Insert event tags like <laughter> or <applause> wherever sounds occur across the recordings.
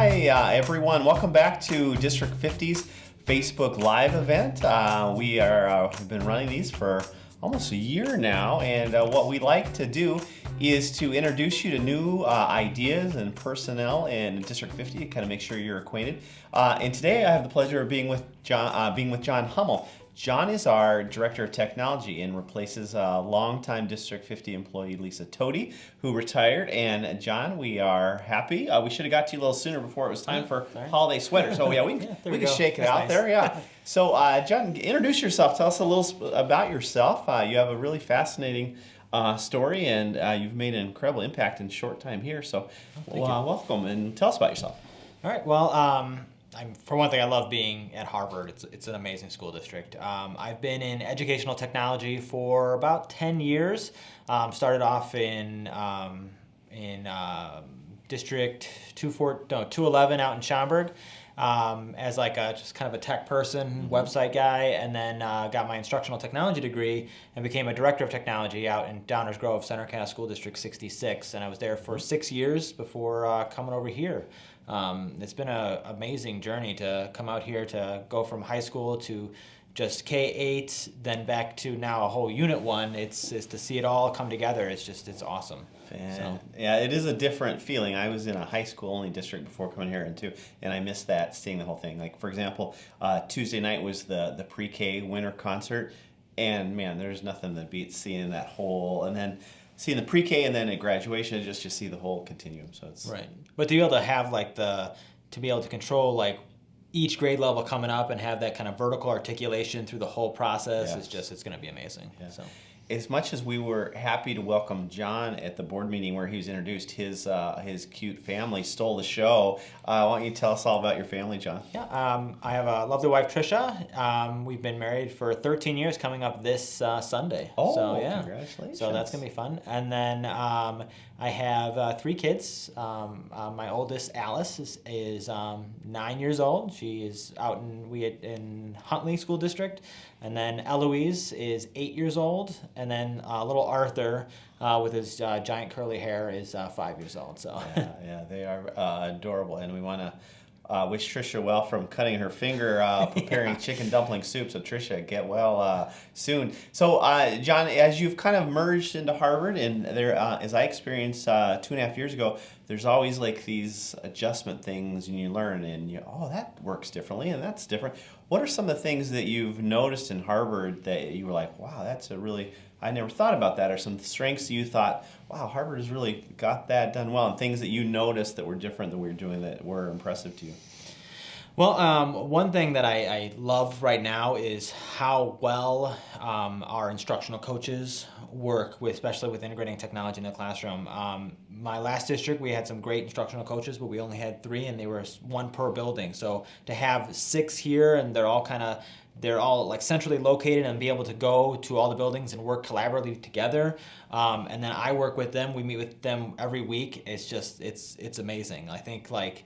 Hi, uh, everyone. Welcome back to District 50's Facebook Live event. Uh, we are uh, have been running these for almost a year now, and uh, what we like to do is to introduce you to new uh, ideas and personnel in District 50 to kind of make sure you're acquainted. Uh, and today I have the pleasure of being with John, being with John Hummel. John is our Director of Technology and replaces uh, longtime District 50 employee Lisa Toady, who retired. And John, we are happy. Uh, we should have got to you a little sooner before it was time for Sorry. holiday sweaters. So yeah, we, <laughs> Yeah, we can go. shake it That's out nice. there. Yeah. <laughs> So uh, John, introduce yourself. Tell us a little sp- about yourself. Uh, you have a really fascinating uh, story, and uh, you've made an incredible impact in short time here. So well, uh, welcome and tell us about yourself. All right. Well, um, I'm, for one thing, I love being at Harvard. It's, it's an amazing school district. Um, I've been in educational technology for about 10 years. Um, started off in, um, in um District 24, no, 211 out in Schaumburg. Um, as like a just kind of a tech person, website guy, and then uh, got my instructional technology degree and became a director of technology out in Downers Grove, Center Cass School District 66, and I was there for six years before uh, coming over here. Um, it's been an amazing journey to come out here to go from high school to just K8, then back to now a whole Unit One. It's, it's to see it all come together. It's just it's awesome. So- yeah, it is a different feeling. I was in a high school only district before coming here, and too, and I missed that seeing the whole thing. Like for example, uh, Tuesday night was the the pre K winter concert, and man, there's nothing that beats seeing that whole, and then seeing the pre K, and then at graduation, just to see the whole continuum. So it's Right. But to be able to have like the to be able to control like each grade level coming up and have that kind of vertical articulation through the whole process Yeah. is just it's going to be amazing. Yeah. So As much as we were happy to welcome John at the board meeting where he was introduced, his uh, his cute family stole the show. Uh, why don't you tell us all about your family, John? yeah, um, I have a lovely wife Trisha. Um, we've been married for 13 years, coming up this uh, Sunday. Oh, so, yeah. congratulations. So that's gonna be fun. And then um, I have uh, three kids. Um, uh, my oldest Alice is, is um, nine years old. She is out in we in Huntley School District. And then Eloise is eight years old. And then uh, little Arthur uh, with his uh, giant curly hair is uh, five years old. So yeah, yeah, they are uh, adorable, and we want to uh, wish Trisha well from cutting her finger uh, <laughs> preparing chicken dumpling soup. So Trisha, get well uh, soon. So uh, John, as you've kind of merged into Harvard, and there, uh, as I experienced uh, two and a half years ago, there's always like these adjustment things, and you learn, and you oh that works differently, and that's different. What are some of the things that you've noticed in Harvard that you were like, wow, that's a really I never thought about that, or some strengths you thought, wow, Harvard has really got that done well, and things that you noticed that were different that we were doing that were impressive to you. Well, um, one thing that I, I love right now is how well um, our instructional coaches work, with, especially with integrating technology in the classroom. Um, my last district, we had some great instructional coaches, but we only had three, and they were one per building. So to have six here, and they're all kind of they're all like centrally located and be able to go to all the buildings and work collaboratively together. Um, and then I work with them. We meet with them every week. It's just it's it's amazing. I think like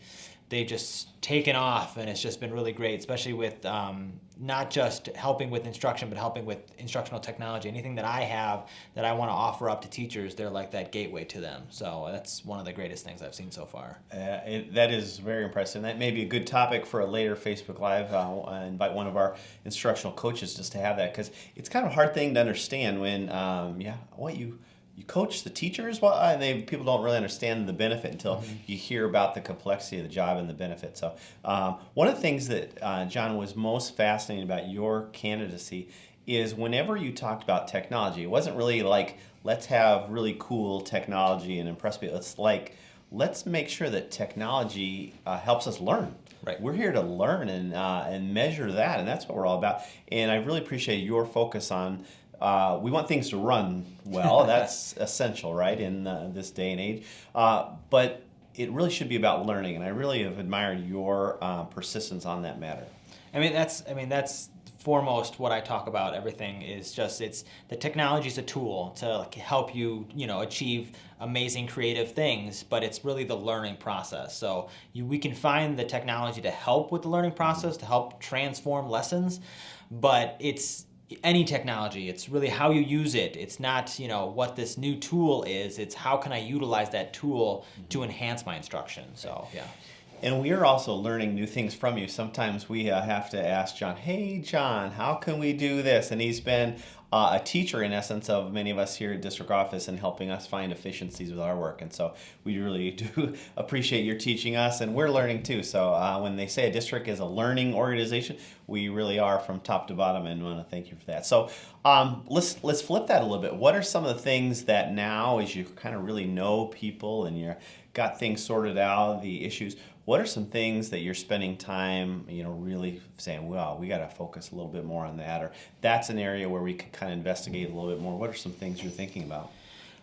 they've just taken off and it's just been really great especially with um, not just helping with instruction but helping with instructional technology anything that i have that i want to offer up to teachers they're like that gateway to them so that's one of the greatest things i've seen so far Uh, it, that is very impressive. That may be a good topic for a later Facebook Live. Uh, I invite one of our instructional coaches just to have that because it's kind of a hard thing to understand when, um, yeah, what you you coach the teachers, well, and they people don't really understand the benefit until you hear about the complexity of the job and the benefit. So, um, one of the things that uh, John was most fascinating about your candidacy is whenever you talked about technology, it wasn't really like let's have really cool technology and impress people. It's like let's make sure that technology uh, helps us learn. Right. We're here to learn and uh, and measure that, and that's what we're all about. And I really appreciate your focus on. Uh, we want things to run well. <laughs> that's essential, right, in uh, this day and age. Uh, but it really should be about learning, and I really have admired your uh, persistence on that matter. I mean, that's I mean that's foremost what I talk about. Everything is just it's the technology is a tool to like, help you you know achieve amazing creative things, but it's really the learning process. So you we can find the technology to help with the learning process to help transform lessons, but it's any technology it's really how you use it. It's not you know what this new tool is. It's how can i utilize that tool to enhance my instruction? So yeah. And we are also learning new things from you. Sometimes we uh, have to ask John, "Hey, John, how can we do this?" And he's been uh, a teacher, in essence, of many of us here at district office and helping us find efficiencies with our work. And so we really <laughs> do appreciate your teaching us, and we're learning too. So uh, when they say a district is a learning organization, we really are from top to bottom, and want to thank you for that. So um, let's let's flip that a little bit. What are some of the things that now, as you kind of really know people and you've got things sorted out, the issues what are some things that you're spending time, you know, really saying, well, we got to focus a little bit more on that, or that's an area where we could kind of investigate a little bit more? What are some things you're thinking about?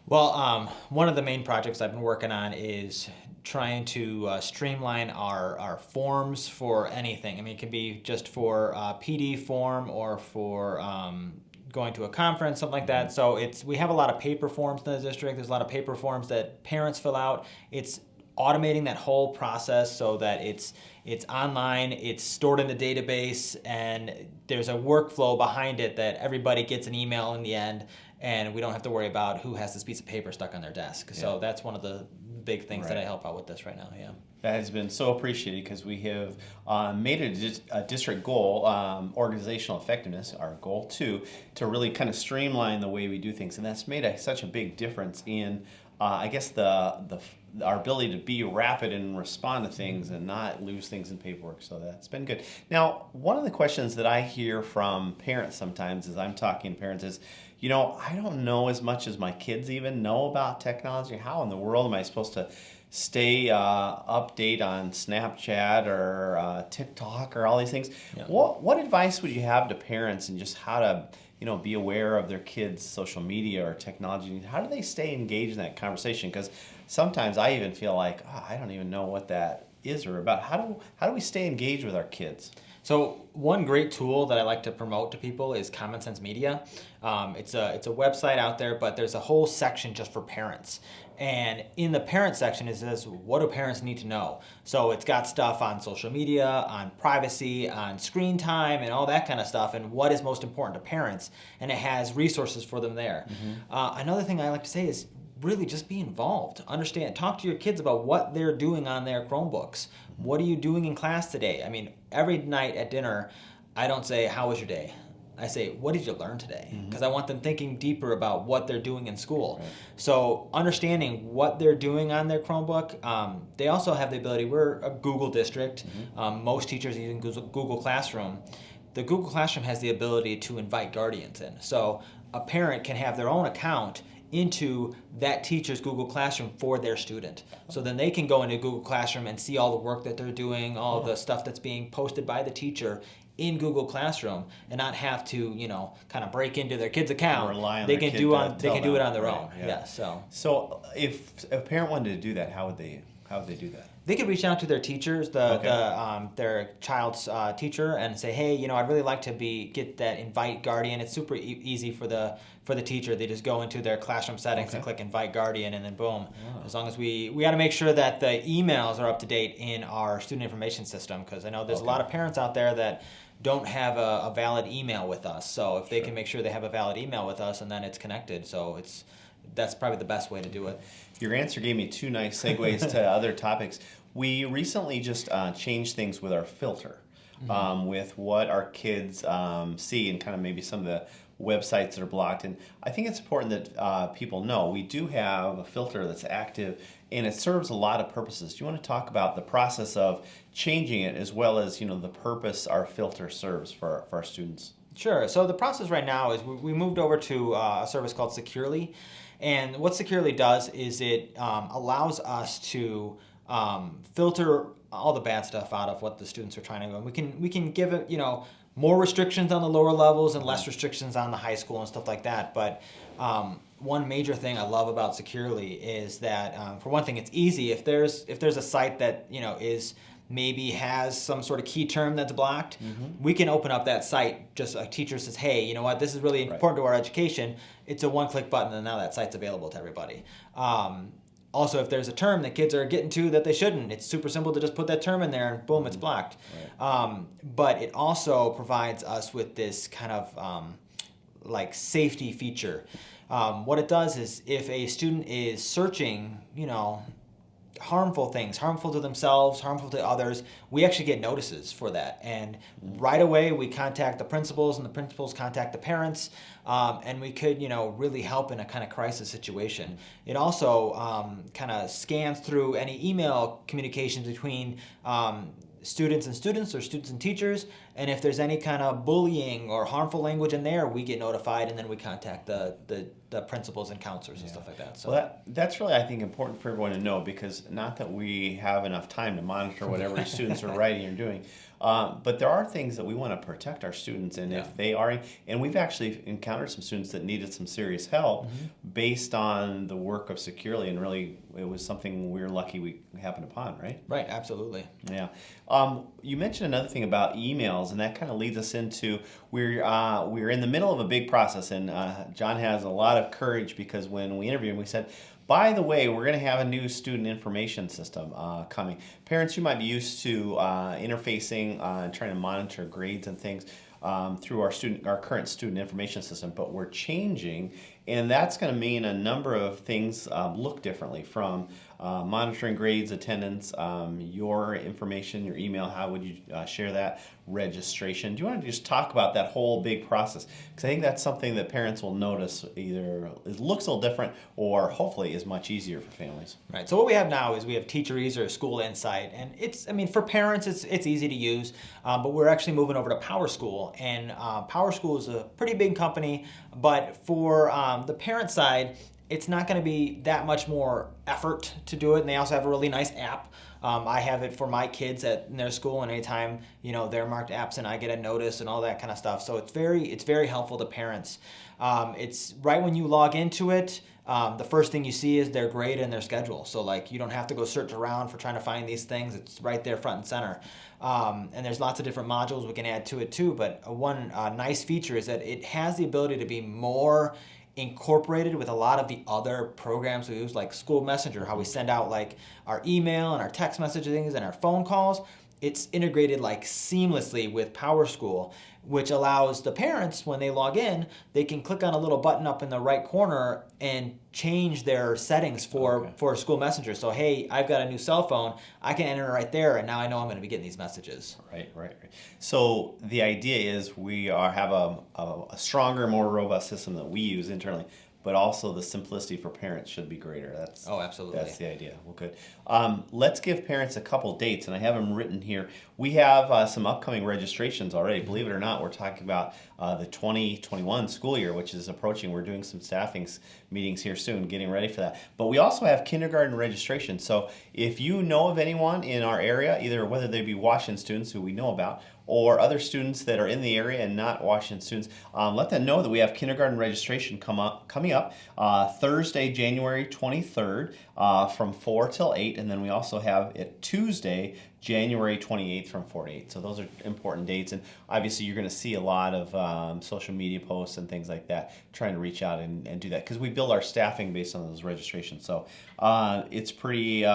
Well, um, one of the main projects I've been working on is trying to uh, streamline our, our forms for anything. I mean, it can be just for uh, PD form or for um, going to a conference, something like that. So it's we have a lot of paper forms in the district. There's a lot of paper forms that parents fill out. It's automating that whole process so that it's it's online, it's stored in the database, and there's a workflow behind it that everybody gets an email in the end, and we don't have to worry about who has this piece of paper stuck on their desk. Yeah. So that's one of the big things right. that I help out with this right now. Yeah. That has been so appreciated because we have uh, made it a, district goal, um, organizational effectiveness, our goal too, to really kind of streamline the way we do things, and that's made a, such a big difference in, uh, I guess the the our ability to be rapid and respond to things and not lose things in paperwork. So that's been good. Now, one of the questions that I hear from parents sometimes as I'm talking to parents is, you know, I don't know as much as my kids even know about technology. How in the world am I supposed to stay uh, update on Snapchat or uh, TikTok or all these things? Yeah. What what advice would you have to parents and just how to you know be aware of their kids' social media or technology? How do they stay engaged in that conversation? Because sometimes I even feel like oh, I don't even know what that is or about. How do how do we stay engaged with our kids? So one great tool that I like to promote to people is Common Sense Media. Um, it's a it's a website out there, but there's a whole section just for parents. And in the parent section, it says, what do parents need to know? So it's got stuff on social media, on privacy, on screen time, and all that kind of stuff, and what is most important to parents. And it has resources for them there. Mm-hmm. Uh, another thing I like to say is really just be involved. Understand, talk to your kids about what they're doing on their Chromebooks. What are you doing in class today? I mean, every night at dinner, I don't say, How was your day? I say, What did you learn today? Because mm-hmm. I want them thinking deeper about what they're doing in school. Right. So, understanding what they're doing on their Chromebook, um, they also have the ability, we're a Google district, mm-hmm. um, most teachers using Google Classroom. The Google Classroom has the ability to invite guardians in. So, a parent can have their own account into that teacher's Google Classroom for their student. So then they can go into Google Classroom and see all the work that they're doing, all the stuff that's being posted by the teacher in Google Classroom and not have to, you know, kind of break into their kid's account. They can do on they can do it on their right, own. Yeah. yeah. So So if a parent wanted to do that, how would they how would they do that? They could reach out to their teachers, the, okay. the um, their child's uh, teacher, and say, "Hey, you know, I'd really like to be get that invite guardian." It's super e- easy for the for the teacher. They just go into their classroom settings okay. and click invite guardian, and then boom. Oh. As long as we we got to make sure that the emails are up to date in our student information system, because I know there's okay. a lot of parents out there that don't have a, a, valid email with us. So if they can make sure they have a valid email with us, and then it's connected, so it's that's probably the best way to do it. Your answer gave me two nice segues to <laughs> other topics. We recently just uh, changed things with our filter, mm-hmm. um, with what our kids um, see and kind of maybe some of the websites that are blocked. And I think it's important that uh, people know we do have a filter that's active and it serves a lot of purposes. Do you want to talk about the process of changing it as well as you know the purpose our filter serves for, for our students? Sure. So the process right now is we moved over to uh, a service called Securely. And what Securely does is it um, allows us to um, filter all the bad stuff out of what the students are trying to go. And we can we can give it you know more restrictions on the lower levels and less restrictions on the high school and stuff like that. But um, one major thing I love about Securely is that um, for one thing, it's easy. If there's if there's a site that you know is maybe has some sort of key term that's blocked, mm-hmm. we can open up that site. Just a teacher says, hey, you know what, this is really important right. to our education. It's a one click button, and now that site's available to everybody. Um, also, if there's a term that kids are getting to that they shouldn't, it's super simple to just put that term in there and boom, it's mm-hmm. blocked. Right. Um, but it also provides us with this kind of um, like safety feature. Um, what it does is if a student is searching, you know, harmful things, harmful to themselves, harmful to others, we actually get notices for that. And right away, we contact the principals, and the principals contact the parents, um, and we could, you know, really help in a kind of crisis situation. It also um, kind of scans through any email communications between um, students and students or students and teachers and if there's any kind of bullying or harmful language in there we get notified and then we contact the the, the principals and counselors and Yeah. stuff like that so Well, that, that's really, I think, important for everyone to know because not that we have enough time to monitor whatever <laughs> students are writing or doing, um, but there are things that we want to protect our students, and Yeah. if they are, and we've actually encountered some students that needed some serious help Mm-hmm. based on the work of Securely, and really, it was something we are lucky we happened upon, right? right absolutely Yeah. Um, you mentioned another thing about emails, and that kind of leads us into we're uh, we're in the middle of a big process, and uh, John has a lot of courage because when we interviewed him, we said. By the way, we're going to have a new student information system uh, coming. Parents, you might be used to uh, interfacing uh, and trying to monitor grades and things um, through our student, our current student information system, but we're changing, and that's going to mean a number of things um, look differently from uh, monitoring grades, attendance, um, your information, your email. How would you uh, share that? Registration. Do you want to just talk about that whole big process? Because I think that's something that parents will notice either it looks a little different or hopefully is much easier for families. Right. So what we have now is we have TeacherEase or School Insight, and it's I mean for parents it's it's easy to use, um, but we're actually moving over to PowerSchool and uh, Power School is a pretty big company, but for um, the parent side, it's not going to be that much more effort to do it, and they also have a really nice app. Um, I have it for my kids at in their school, and anytime you know they're marked absent, I get a notice and all that kind of stuff. So it's very it's very helpful to parents. Um, it's right when you log into it. Um, the first thing you see is their grade and their schedule. So like you don't have to go search around for trying to find these things. It's right there front and center. Um, and there's lots of different modules we can add to it too. But one uh, nice feature is that it has the ability to be more incorporated with a lot of the other programs we use, like School Messenger, how we send out like our email and our text messaging and our phone calls. It's integrated like seamlessly with PowerSchool, which allows the parents when they log in, they can click on a little button up in the right corner and change their settings for Okay. for School Messenger. So hey, I've got a new cell phone, I can enter it right there, and now I know I'm going to be getting these messages. Right, right, right. So the idea is we are have a, a, a stronger, more robust system that we use internally, but also the simplicity for parents should be greater. That's Oh, absolutely. That's the idea. Well, good. Um, let's give parents a couple dates, and I have them written here. We have uh, some upcoming registrations already. Believe it or not, we're talking about uh, the 2021 school year, which is approaching. We're doing some staffing meetings here soon, getting ready for that. But we also have kindergarten registration. So if you know of anyone in our area, either whether they be Washington students who we know about, or other students that are in the area and not Washington students, um, let them know that we have kindergarten registration come up coming up uh, Thursday, January 23rd, uh, from 4 till 8, and then we also have it Tuesday, January 28th from 4 to 8. So those are important dates, and obviously you're going to see a lot of um, social media posts and things like that trying to reach out and, and do that because we build our staffing based on those registrations. So uh, it's pretty.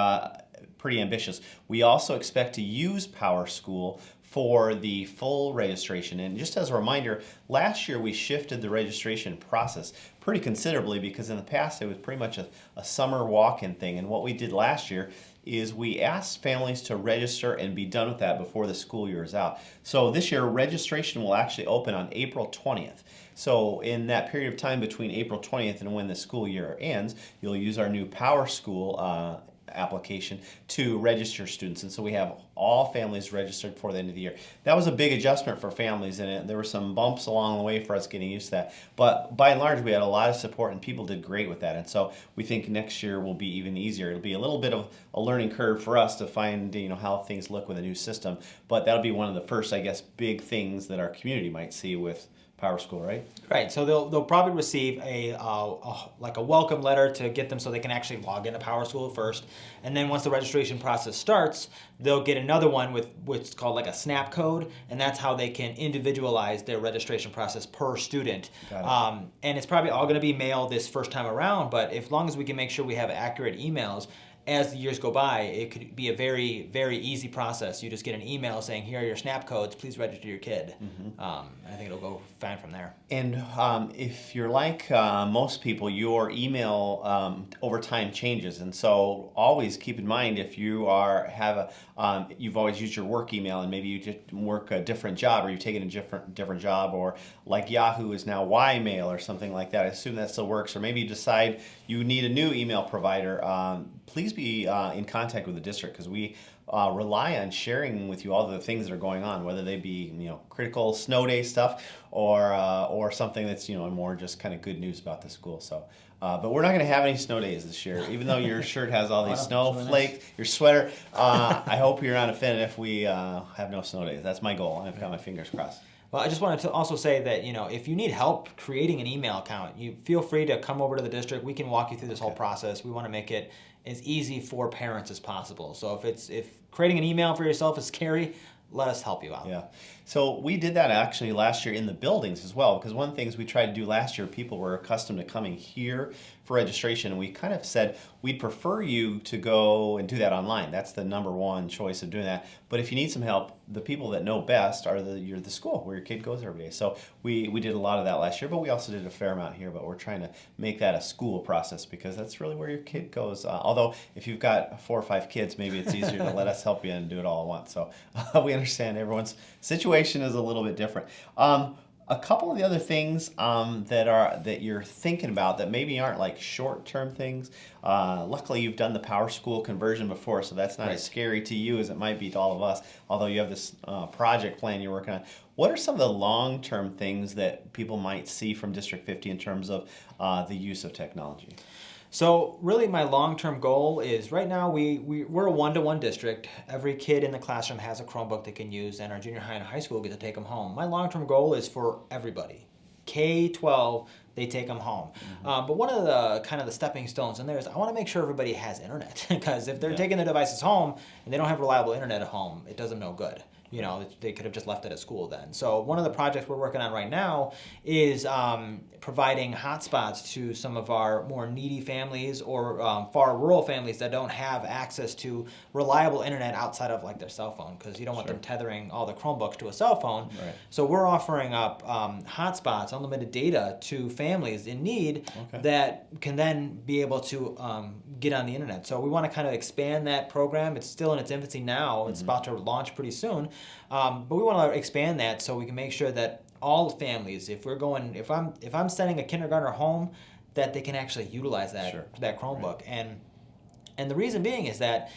Pretty ambitious. We also expect to use PowerSchool for the full registration. And just as a reminder, last year we shifted the registration process pretty considerably because in the past it was pretty much a, a summer walk-in thing. And what we did last year is we asked families to register and be done with that before the school year is out. So this year registration will actually open on April 20th. So in that period of time between April 20th and when the school year ends, you'll use our new Power School uh, application to register students. And so we have all families registered before the end of the year. That was a big adjustment for families and it, there were some bumps along the way for us getting used to that. But by and large, we had a lot of support and people did great with that. And so we think next year will be even easier. It'll be a little bit of a learning curve for us to find, you know, how things look with a new system. But that'll be one of the first, I guess, big things that our community might see with Power School, right? Right. So they'll they'll probably receive a, uh, a like a welcome letter to get them so they can actually log into Power School first, and then once the registration process starts, they'll get another one with what's called like a snap code, and that's how they can individualize their registration process per student. It. Um, and it's probably all going to be mailed this first time around, but as long as we can make sure we have accurate emails. As the years go by, it could be a very, very easy process. You just get an email saying, "Here are your SNAP codes. Please register your kid." Mm-hmm. Um, I think it'll go fine from there. And um, if you're like uh, most people, your email um, over time changes, and so always keep in mind if you are have a um, you've always used your work email, and maybe you just work a different job, or you've taken a different different job, or like Yahoo is now Ymail or something like that. I assume that still works, or maybe you decide you need a new email provider. Please be uh, in contact with the district because we uh, rely on sharing with you all the things that are going on, whether they be you know critical snow day stuff or uh, or something that's you know more just kind of good news about the school. So. Uh, but we're not going to have any snow days this year, even though your shirt has all these snowflakes, your sweater. Uh, I hope you're not offended if we uh, have no snow days. That's my goal. I've got my fingers crossed. Well, I just wanted to also say that you know if you need help creating an email account, you feel free to come over to the district. We can walk you through this okay. whole process. We want to make it as easy for parents as possible. So if it's if creating an email for yourself is scary, let us help you out. Yeah. So we did that actually last year in the buildings as well, because one of the things we tried to do last year, people were accustomed to coming here for registration, and we kind of said we'd prefer you to go and do that online. That's the number one choice of doing that. But if you need some help, the people that know best are the you're the school where your kid goes every day. So we we did a lot of that last year, but we also did a fair amount here. But we're trying to make that a school process because that's really where your kid goes. Uh, although if you've got four or five kids, maybe it's easier to let us help you and do it all at once. So uh, <laughs> we understand everyone's situation is a little bit different. Um, a couple of the other things um, that are that you're thinking about that maybe aren't like short-term things. Uh, luckily, you've done the Power School conversion before, so that's not right. as scary to you as it might be to all of us. Although you have this uh, project plan you're working on, what are some of the long-term things that people might see from District 50 in terms of uh, the use of technology? So really my long-term goal is right now we, we, we're a one-to-one district. Every kid in the classroom has a Chromebook they can use and our junior high and high school get to take them home. My long-term goal is for everybody. K-12, they take them home. Mm-hmm. Um, but one of the kind of the stepping stones in there is I want to make sure everybody has internet <laughs> because if they're yeah. taking their devices home and they don't have reliable internet at home, it does them no good you know, they could have just left it at school then. So one of the projects we're working on right now is um, providing hotspots to some of our more needy families or um, far rural families that don't have access to reliable internet outside of like their cell phone because you don't want sure. them tethering all the Chromebooks to a cell phone. Right. So we're offering up um, hotspots, unlimited data to families in need okay. that can then be able to um, get on the internet. So we want to kind of expand that program. It's still in its infancy now. It's mm-hmm. about to launch pretty soon. Um, but we want to expand that so we can make sure that all families, if we're going, if I'm if I'm sending a kindergartner home, that they can actually utilize that sure. that Chromebook. Right. And and the reason being is that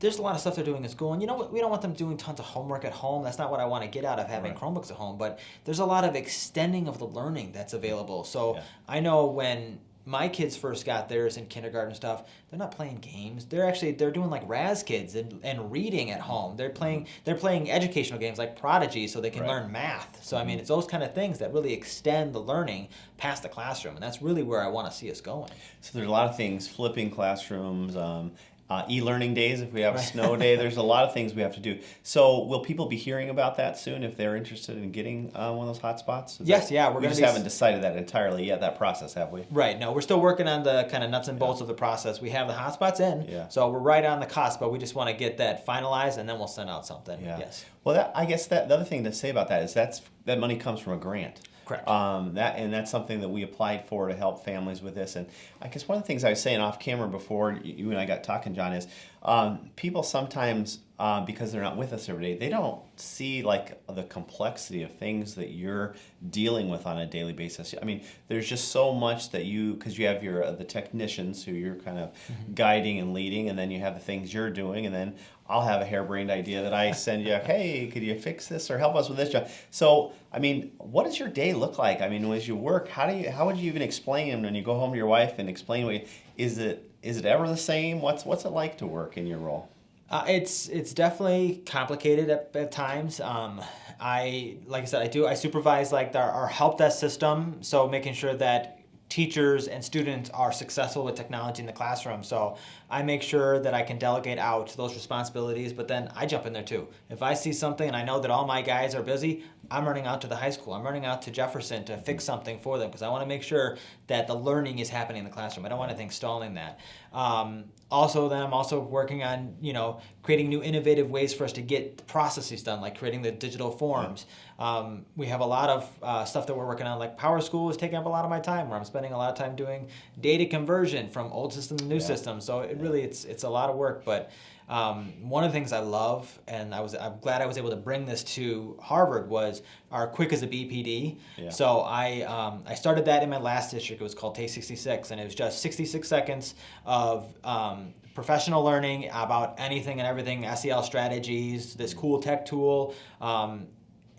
there's a lot of stuff they're doing in school, and you know what? We don't want them doing tons of homework at home. That's not what I want to get out of having right. Chromebooks at home. But there's a lot of extending of the learning that's available. So yeah. I know when my kids first got theirs in kindergarten stuff they're not playing games. They're actually they're doing like Raz-Kids and, and reading at home. They're playing they're playing educational games like prodigy so they can right. learn math. So i mean it's those kind of things that really extend the learning past the classroom and that's really where i want to see us going. So there's a lot of things flipping classrooms um, uh, e-learning days. If we have a snow day there's a <laughs> lot of things we have to do. So will people be hearing about that soon if they're interested in getting uh, one of those hotspots? Yes that, yeah we're we just haven't decided that entirely yet that process have we? Right no we're still working on the kind of nuts and bolts yeah. of the process. We have the hotspots in yeah. so we're right on the cusp but we just want to get that finalized and then we'll send out something yeah. yes. Well that, i guess that the other thing to say about that is that's that money comes from a grant Correct. Um, that and that's something that we applied for to help families with this. And I guess one of the things I was saying off camera before you and I got talking, John, is um, people sometimes uh, because they're not with us every day, they don't see like the complexity of things that you're dealing with on a daily basis. I mean, there's just so much that you because you have your uh, the technicians who you're kind of mm-hmm. guiding and leading, and then you have the things you're doing, and then I'll have a harebrained idea that I send you. <laughs> hey, could you fix this or help us with this job? So, I mean, what does your day look like? I mean, as you work, how do you how would you even explain when you go home to your wife and explain what you, is it is it ever the same? What's what's it like to work in your role? Uh, it's it's definitely complicated at, at times. Um, I like I said, I do I supervise like our, our help desk system, so making sure that teachers and students are successful with technology in the classroom. So I make sure that I can delegate out those responsibilities, but then I jump in there too. If I see something and I know that all my guys are busy, I'm running out to the high school. I'm running out to Jefferson to fix something for them because I want to make sure that the learning is happening in the classroom. I don't want anything stalling that. Um, also, then I'm also working on you know creating new innovative ways for us to get processes done, like creating the digital forms. Um, we have a lot of uh, stuff that we're working on, like Power School is taking up a lot of my time, where I'm spending a lot of time doing data conversion from old system to new Yeah. system. So it really it's it's a lot of work, but. Um, one of the things I love, and I was I'm glad I was able to bring this to Harvard, was our Quick as a BPD. Yeah. So I um, I started that in my last district. It was called Take 66, and it was just 66 seconds of um, professional learning about anything and everything, SEL strategies, this cool tech tool. Um,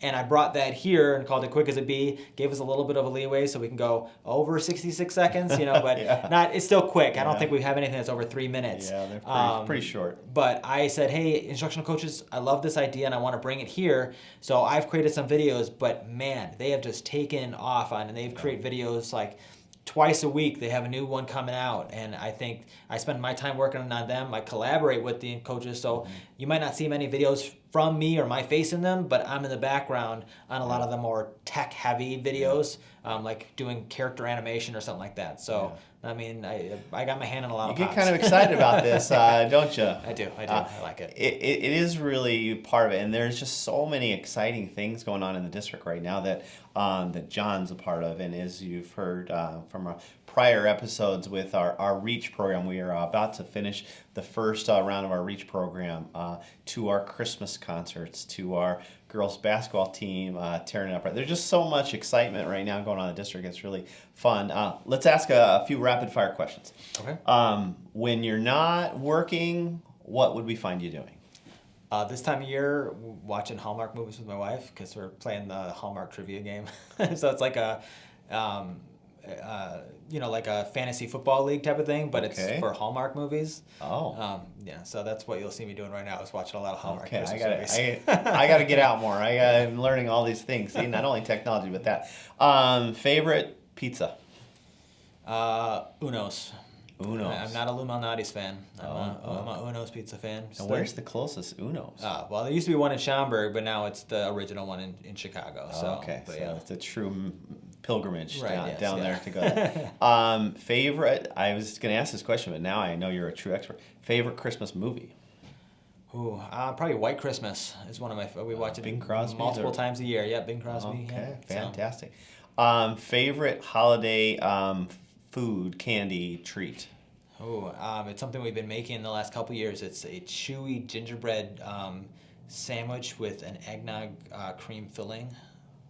and I brought that here and called it quick as a bee. Gave us a little bit of a leeway so we can go over 66 seconds, you know, <laughs> but Yeah. not. It's still quick. I don't Yeah. think we have anything that's over three minutes. Yeah, they're pretty, Um, pretty short. but I said, hey, instructional coaches, I love this idea and I want to bring it here. So I've created some videos, but man, they have just taken off on and they've created videos like twice a week. They have a new one coming out. And I think I spend my time working on them. I collaborate with the coaches. So you might not see many videos from me or my face in them, but I'm in the background on a lot of the more tech heavy videos, um, like doing character animation or something like that. So, I mean, I, I got my hand in a lot You of You get pots. kind of excited about this, uh, <laughs> don't you? I do. I do. Uh, I like it. It, it, is really part of it, and there's just so many exciting things going on in the district right now that um, that John's a part of, and as you've heard uh, from our prior episodes with our, our Reach program, we are about to finish the first uh, round of our Reach program uh, to our Christmas concerts, to our girls basketball team uh, tearing it up. There's just so much excitement right now going on in the district. It's really fun. Uh, let's ask a, a few rapid fire questions. Okay. Um, when you're not working, what would we find you doing? Uh, this time of year, watching Hallmark movies with my wife because we're playing the Hallmark trivia game. <laughs> so it's like a, um, uh, you know, like a fantasy football league type of thing, but Okay. it's for Hallmark movies. Oh. Um, yeah, so that's what you'll see me doing right now is watching a lot of Hallmark Okay, I gotta, movies. I, <laughs> I gotta get out more. I, I'm learning all these things. See, not only technology, but that. Um, favorite pizza? uh, Uno's. Uno's. I'm not a Lou Malnati's fan. I'm, a, Oh, I'm a Uno's pizza fan. Where's the closest Uno's? Uh, well, there used to be one in Schaumburg, but now it's the original one in, in Chicago. So, Oh, okay, but so yeah. it's a true pilgrimage Right, down, yes, down yeah. there to go. there. <laughs> um, favorite? I was gonna ask this question, but now I know you're a true expert. Favorite Christmas movie? Ooh, uh, probably White Christmas is one of my. We watch it Bing Crosby's multiple or- times a year. Yeah, Bing Crosby. Okay, yeah. So, fantastic. Um, favorite holiday um, food, candy, treat? ooh, um, it's something we've been making in the last couple years. It's a chewy gingerbread um, sandwich with an eggnog uh, cream filling.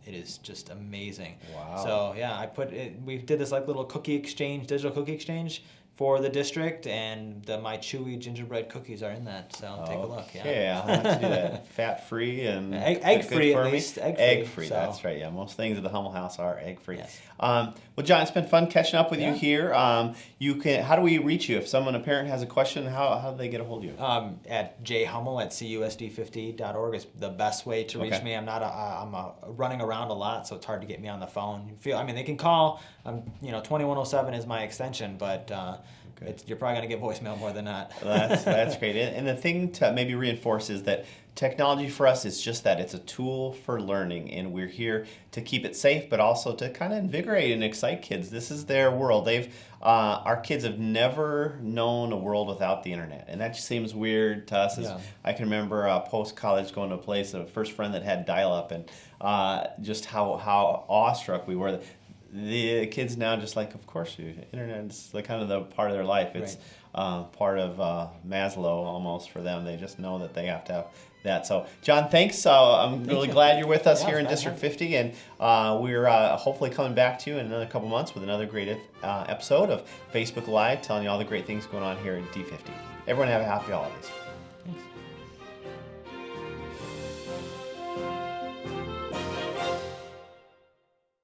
It is just amazing. Wow. So yeah, I put it. We did this like little cookie exchange, digital cookie exchange for the district, and the, my chewy gingerbread cookies are in that. So take a look. Yeah. Okay, I'll have to do that. <laughs> Fat free and egg, egg free at least, egg Egg free, free. so- That's right. Yeah, most things at the Hummel House are egg free. Yes. Um, well, John, it's been fun catching up with you here. Um, you can. How do we reach you if someone, a parent, has a question? How how do they get a hold of you? Um, at jhummel at cusd50.org is the best way to reach Okay. me. I'm not a, I'm a, running around a lot, so it's hard to get me on the phone. You feel, I mean, they can call. Um, you know, 2107 is my extension, but uh, Okay. it's, you're probably gonna get voicemail more than not. that's <laughs> that's great. And, and the thing to maybe reinforce is that technology for us is just that. It's a tool for learning, and we're here to keep it safe, but also to kind of invigorate and excite kids. This is their world. They've uh, our kids have never known a world without the internet, and that just seems weird to us. Yeah. I can remember uh, post college going to a place, a first friend that had dial up, and uh, just how how awestruck we were. The kids now just like, of course, you internet's the kind of the part of their life. It's uh, part of uh, Maslow almost for them. They just know that they have to have that. So, John, thanks. Uh, I'm really you. glad you're with us Yeah, here in District fun. 50, and uh, we're uh, hopefully coming back to you in another couple months with another great uh, episode of Facebook Live, telling you all the great things going on here in D50. Everyone have a happy holidays.